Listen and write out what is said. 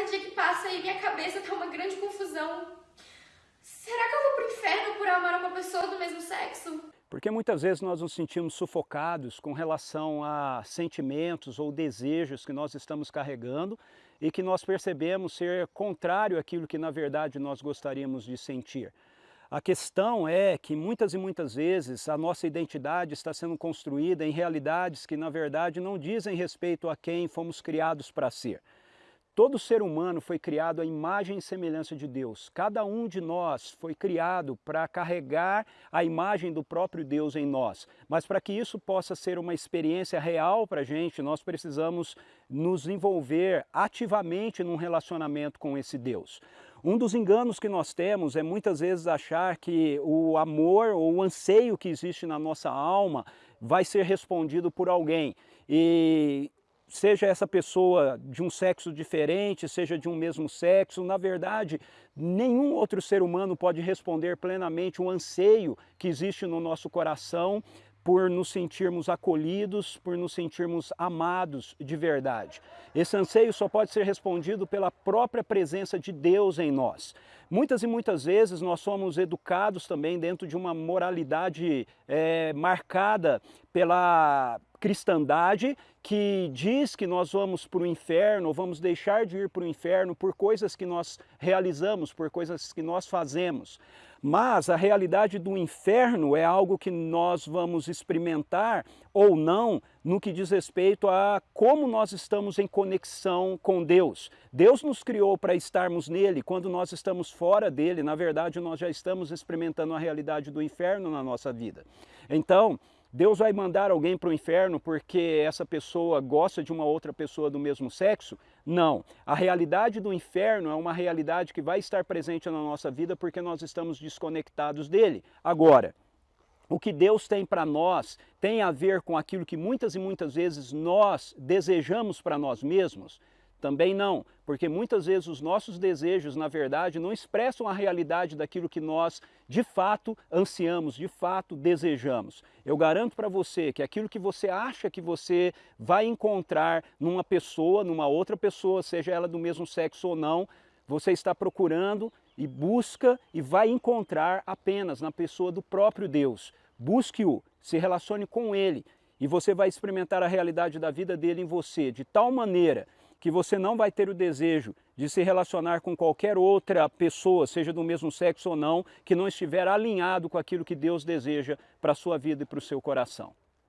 cada dia que passa aí minha cabeça tá uma grande confusão. Será que eu vou pro inferno por amar uma pessoa do mesmo sexo? Porque muitas vezes nós nos sentimos sufocados com relação a sentimentos ou desejos que nós estamos carregando e que nós percebemos ser contrário àquilo que na verdade nós gostaríamos de sentir. A questão é que muitas e muitas vezes a nossa identidade está sendo construída em realidades que na verdade não dizem respeito a quem fomos criados para ser. Todo ser humano foi criado à imagem e semelhança de Deus. Cada um de nós foi criado para carregar a imagem do próprio Deus em nós. Mas para que isso possa ser uma experiência real para a gente, nós precisamos nos envolver ativamente num relacionamento com esse Deus. Um dos enganos que nós temos é muitas vezes achar que o amor ou o anseio que existe na nossa alma vai ser respondido por alguém. E seja essa pessoa de um sexo diferente, seja de um mesmo sexo, na verdade, nenhum outro ser humano pode responder plenamente o anseio que existe no nosso coração por nos sentirmos acolhidos, por nos sentirmos amados de verdade. Esse anseio só pode ser respondido pela própria presença de Deus em nós. Muitas e muitas vezes nós somos educados também dentro de uma moralidade é, marcada pela cristandade que diz que nós vamos para o inferno, vamos deixar de ir para o inferno por coisas que nós realizamos, por coisas que nós fazemos. Mas a realidade do inferno é algo que nós vamos experimentar ou não no que diz respeito a como nós estamos em conexão com Deus. Deus nos criou para estarmos nele, quando nós estamos fora dele, na verdade nós já estamos experimentando a realidade do inferno na nossa vida. Então, Deus vai mandar alguém para o inferno porque essa pessoa gosta de uma outra pessoa do mesmo sexo? Não. A realidade do inferno é uma realidade que vai estar presente na nossa vida porque nós estamos desconectados dele. Agora, o que Deus tem para nós tem a ver com aquilo que muitas e muitas vezes nós desejamos para nós mesmos? Também não, porque muitas vezes os nossos desejos, na verdade, não expressam a realidade daquilo que nós, de fato, ansiamos, de fato, desejamos. Eu garanto para você que aquilo que você acha que você vai encontrar numa pessoa, numa outra pessoa, seja ela do mesmo sexo ou não, você está procurando e busca e vai encontrar apenas na pessoa do próprio Deus. Busque-o, se relacione com ele e você vai experimentar a realidade da vida dele em você, de tal maneira que você não vai ter o desejo de se relacionar com qualquer outra pessoa, seja do mesmo sexo ou não, que não estiver alinhado com aquilo que Deus deseja para a sua vida e para o seu coração.